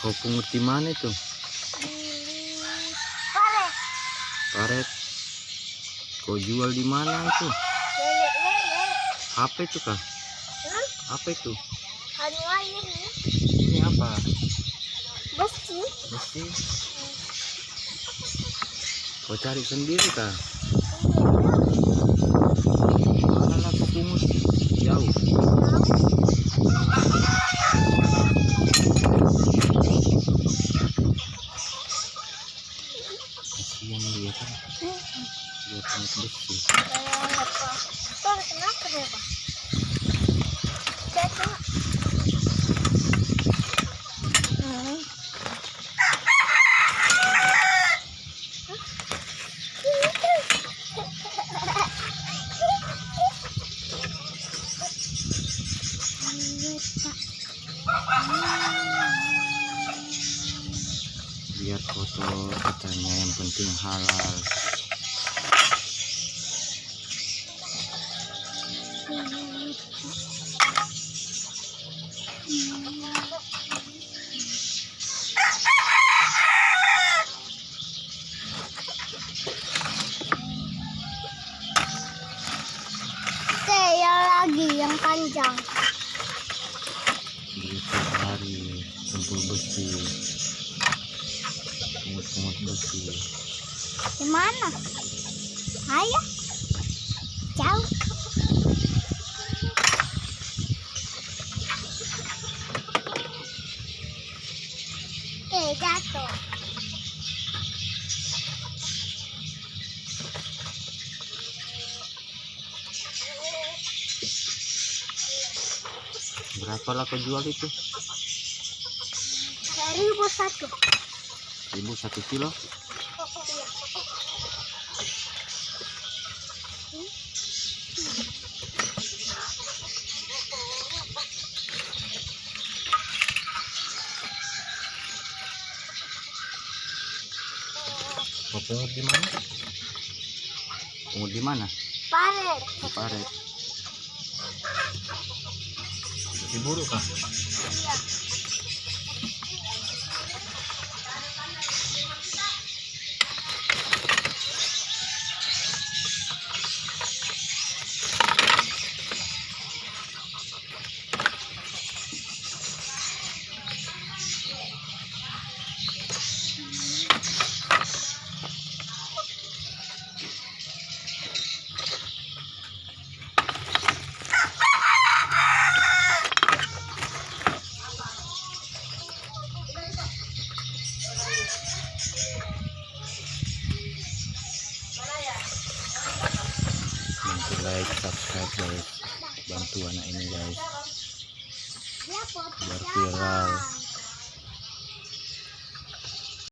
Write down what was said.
Kau pungut di mana itu? Karet. Kau jual di mana itu? Apa itu kah? Hmm? Apa itu? Anu. Ini apa? Besi. Besi. Kau cari sendiri kah? Mana lah kau pungut? Jauh. Kasihan dia kan. Dia pungut besi. Pak, kenapa deh, Pak? Jatuh. Hmm. Biar kotor katanya yang penting halal. Yang panjang. Tiap hari kumpul besi. Pungut-pungut besi. Di mana? Ayo. Jauh. Jatuh. Berapa lah kau jual itu? Seribu satu. Ibu satu kilo. Kau pungut di mana? Pungut di mana? Paret. Di paret. Diburu kah? Like, subscribe guys. Bantu anak ini guys. Biar viral.